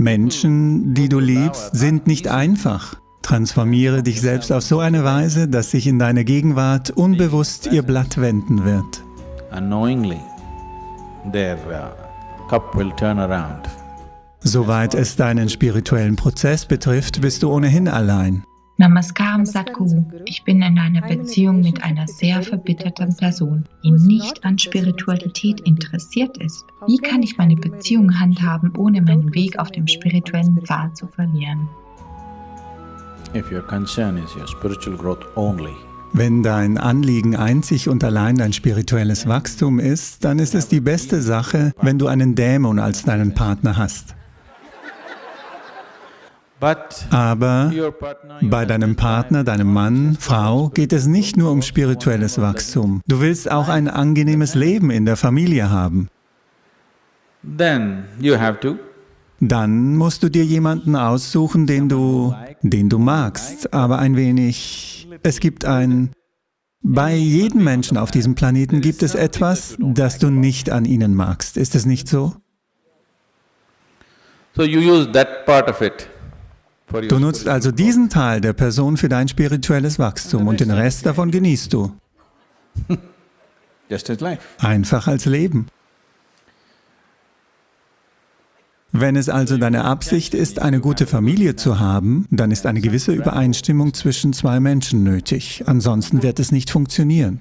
Menschen, die du liebst, sind nicht einfach. Transformiere dich selbst auf so eine Weise, dass sich in deiner Gegenwart unbewusst ihr Blatt wenden wird. Uh. Soweit es deinen spirituellen Prozess betrifft, bist du ohnehin allein. Namaskaram Sadhguru. Ich bin in einer Beziehung mit einer sehr verbitterten Person, die nicht an Spiritualität interessiert ist. Wie kann ich meine Beziehung handhaben, ohne meinen Weg auf dem spirituellen Pfad zu verlieren? Wenn dein Anliegen einzig und allein dein spirituelles Wachstum ist, dann ist es die beste Sache, wenn du einen Dämon als deinen Partner hast. Aber bei deinem Partner, deinem Dann, Frau, geht es nicht nur um spirituelles Wachstum. Du willst auch ein angenehmes Leben in der Familie haben. Dann musst du dir jemanden aussuchen, den du, den du magst, aber ein wenig… Es gibt ein… Bei jedem Menschen auf diesem Planeten gibt es etwas, das du nicht an ihnen magst. Ist es nicht so? So you use that part of it Du nutzt also diesen Teil der Person für dein spirituelles Wachstum und den Rest davon genießt du. Einfach als Leben. Wenn es also deine Absicht ist, eine gute Familie zu haben, dann ist eine gewisse Übereinstimmung zwischen zwei Menschen nötig, ansonsten wird es nicht funktionieren.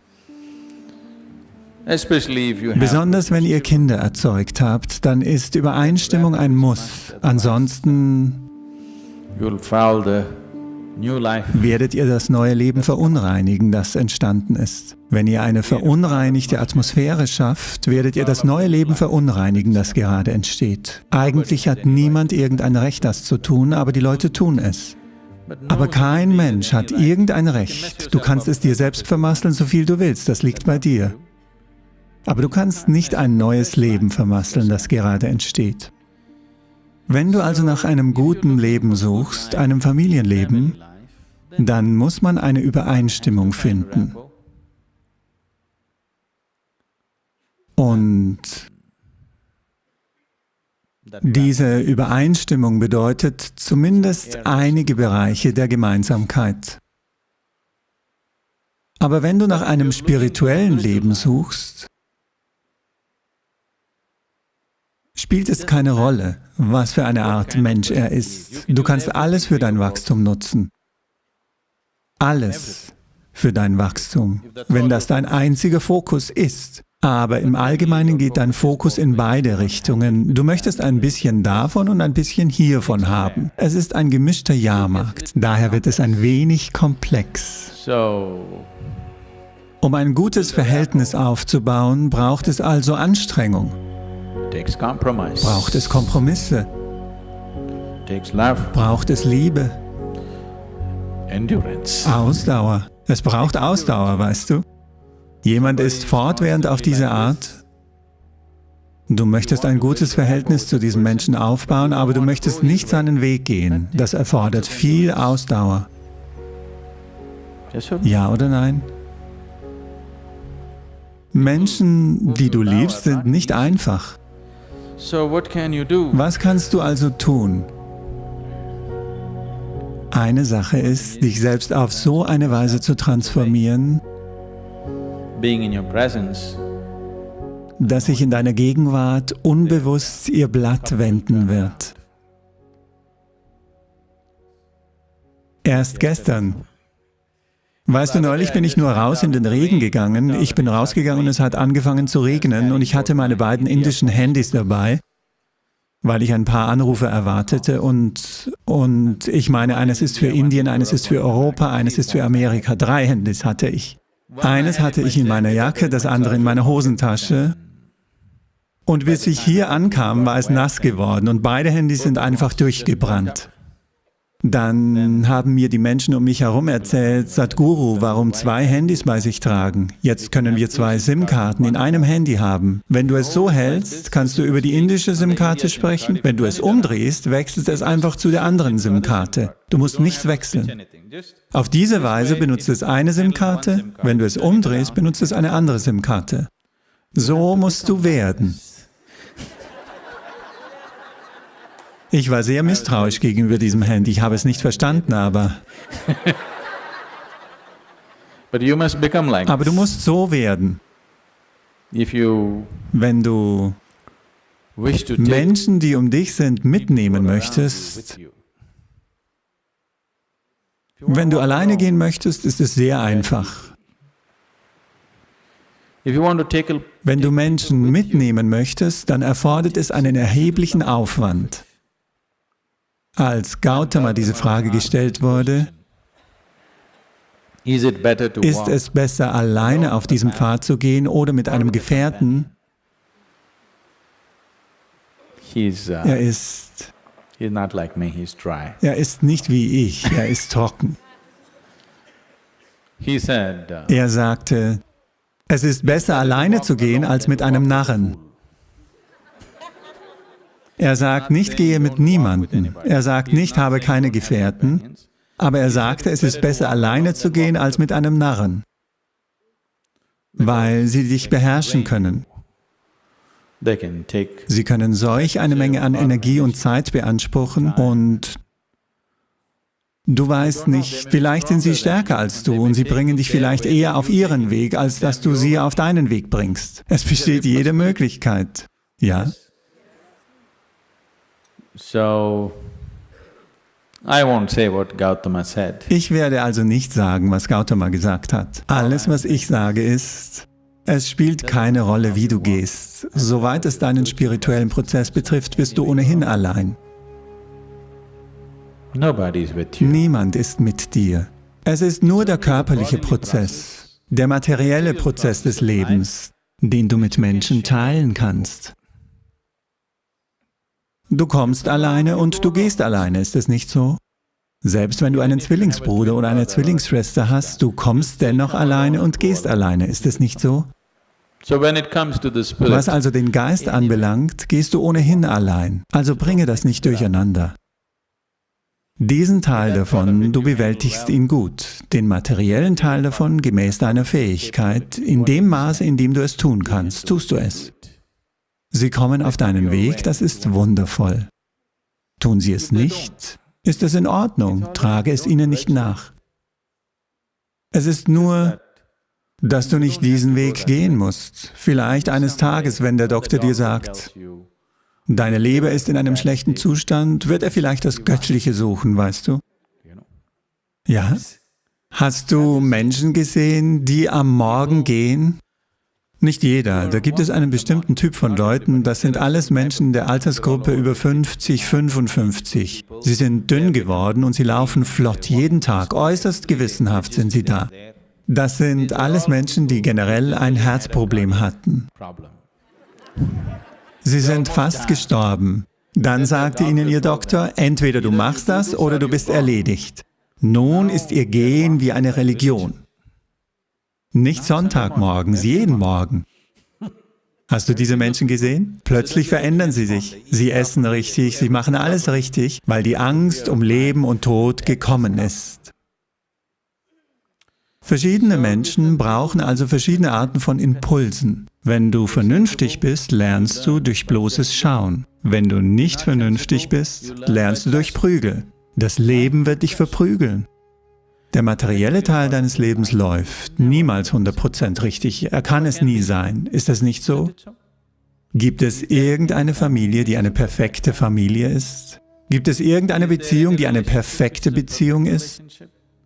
Besonders wenn ihr Kinder erzeugt habt, dann ist Übereinstimmung ein Muss, ansonsten werdet ihr das neue Leben verunreinigen, das entstanden ist. Wenn ihr eine verunreinigte Atmosphäre schafft, werdet ihr das neue Leben verunreinigen, das gerade entsteht. Eigentlich hat niemand irgendein Recht, das zu tun, aber die Leute tun es. Aber kein Mensch hat irgendein Recht. Du kannst es dir selbst vermasseln, so viel du willst, das liegt bei dir. Aber du kannst nicht ein neues Leben vermasseln, das gerade entsteht. Wenn du also nach einem guten Leben suchst, einem Familienleben, dann muss man eine Übereinstimmung finden. Und diese Übereinstimmung bedeutet zumindest einige Bereiche der Gemeinsamkeit. Aber wenn du nach einem spirituellen Leben suchst, spielt es keine Rolle, was für eine Art Mensch er ist. Du kannst alles für dein Wachstum nutzen. Alles für dein Wachstum, wenn das dein einziger Fokus ist. Aber im Allgemeinen geht dein Fokus in beide Richtungen. Du möchtest ein bisschen davon und ein bisschen hiervon haben. Es ist ein gemischter Jahrmarkt, daher wird es ein wenig komplex. Um ein gutes Verhältnis aufzubauen, braucht es also Anstrengung. Braucht es Kompromisse? Braucht es Liebe? Ausdauer. Es braucht Ausdauer, weißt du? Jemand ist fortwährend auf diese Art. Du möchtest ein gutes Verhältnis zu diesem Menschen aufbauen, aber du möchtest nicht seinen Weg gehen. Das erfordert viel Ausdauer. Ja oder nein? Menschen, die du liebst, sind nicht einfach. Was kannst du also tun? Eine Sache ist, dich selbst auf so eine Weise zu transformieren, dass sich in deiner Gegenwart unbewusst ihr Blatt wenden wird. Erst gestern Weißt du, neulich bin ich nur raus in den Regen gegangen. Ich bin rausgegangen und es hat angefangen zu regnen und ich hatte meine beiden indischen Handys dabei, weil ich ein paar Anrufe erwartete und, und ich meine, eines ist für Indien, eines ist für Europa, eines ist für Amerika. Drei Handys hatte ich. Eines hatte ich in meiner Jacke, das andere in meiner Hosentasche. Und bis ich hier ankam, war es nass geworden und beide Handys sind einfach durchgebrannt. Dann haben mir die Menschen um mich herum erzählt, Sadhguru, warum zwei Handys bei sich tragen. Jetzt können wir zwei SIM-Karten in einem Handy haben. Wenn du es so hältst, kannst du über die indische SIM-Karte sprechen. Wenn du es umdrehst, wechselt es einfach zu der anderen SIM-Karte. Du musst nichts wechseln. Auf diese Weise benutzt es eine SIM-Karte, wenn du es umdrehst, benutzt es eine andere SIM-Karte. So musst du werden. Ich war sehr misstrauisch gegenüber diesem Handy. Ich habe es nicht verstanden, aber... aber du musst so werden. Wenn du Menschen, die um dich sind, mitnehmen möchtest, wenn du alleine gehen möchtest, ist es sehr einfach. Wenn du Menschen mitnehmen möchtest, dann erfordert es einen erheblichen Aufwand. Als Gautama diese Frage gestellt wurde, ist es besser, alleine auf diesem Pfad zu gehen oder mit einem Gefährten? Uh, er ist er ist nicht wie ich, er ist trocken. Uh, er sagte, es ist besser alleine zu gehen als mit einem Narren. Er sagt nicht, gehe mit niemandem. Er sagt nicht, habe keine Gefährten. Aber er sagte, es ist besser alleine zu gehen als mit einem Narren, weil sie dich beherrschen können. Sie können solch eine Menge an Energie und Zeit beanspruchen und du weißt nicht, vielleicht sind sie stärker als du und sie bringen dich vielleicht eher auf ihren Weg, als dass du sie auf deinen Weg bringst. Es besteht jede Möglichkeit. Ja? So, ich werde also nicht sagen, was Gautama gesagt hat. Alles, was ich sage, ist, es spielt keine Rolle, wie du gehst. Soweit es deinen spirituellen Prozess betrifft, bist du ohnehin allein. Niemand ist mit dir. Es ist nur der körperliche Prozess, der materielle Prozess des Lebens, den du mit Menschen teilen kannst. Du kommst alleine und du gehst alleine, ist es nicht so? Selbst wenn du einen Zwillingsbruder oder eine Zwillingsschwester hast, du kommst dennoch alleine und gehst alleine, ist es nicht so? Was also den Geist anbelangt, gehst du ohnehin allein, also bringe das nicht durcheinander. Diesen Teil davon, du bewältigst ihn gut, den materiellen Teil davon gemäß deiner Fähigkeit, in dem Maße, in dem du es tun kannst, tust du es. Sie kommen auf deinen Weg, das ist wundervoll. Tun sie es nicht, ist es in Ordnung, trage es ihnen nicht nach. Es ist nur, dass du nicht diesen Weg gehen musst. Vielleicht eines Tages, wenn der Doktor dir sagt, deine Leber ist in einem schlechten Zustand, wird er vielleicht das Göttliche suchen, weißt du? Ja? Hast du Menschen gesehen, die am Morgen gehen nicht jeder. Da gibt es einen bestimmten Typ von Leuten, das sind alles Menschen der Altersgruppe über 50, 55. Sie sind dünn geworden und sie laufen flott jeden Tag, äußerst gewissenhaft sind sie da. Das sind alles Menschen, die generell ein Herzproblem hatten. Sie sind fast gestorben. Dann sagte ihnen ihr Doktor, entweder du machst das oder du bist erledigt. Nun ist ihr Gehen wie eine Religion. Nicht Sonntagmorgens, jeden Morgen. Hast du diese Menschen gesehen? Plötzlich verändern sie sich. Sie essen richtig, sie machen alles richtig, weil die Angst um Leben und Tod gekommen ist. Verschiedene Menschen brauchen also verschiedene Arten von Impulsen. Wenn du vernünftig bist, lernst du durch bloßes Schauen. Wenn du nicht vernünftig bist, lernst du durch Prügel. Das Leben wird dich verprügeln. Der materielle Teil deines Lebens läuft niemals 100% richtig. Er kann es nie sein. Ist das nicht so? Gibt es irgendeine Familie, die eine perfekte Familie ist? Gibt es irgendeine Beziehung, die eine perfekte Beziehung ist?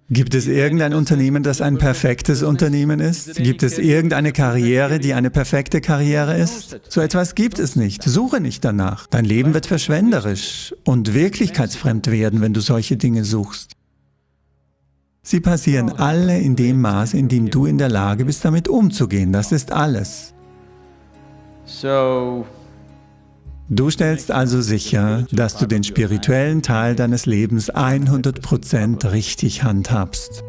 Gibt es irgendein Unternehmen, das ein perfektes Unternehmen ist? Gibt es irgendeine Karriere, die eine perfekte Karriere ist? So etwas gibt es nicht. Suche nicht danach. Dein Leben wird verschwenderisch und wirklichkeitsfremd werden, wenn du solche Dinge suchst. Sie passieren alle in dem Maß, in dem du in der Lage bist, damit umzugehen. Das ist alles. Du stellst also sicher, dass du den spirituellen Teil deines Lebens 100% richtig handhabst.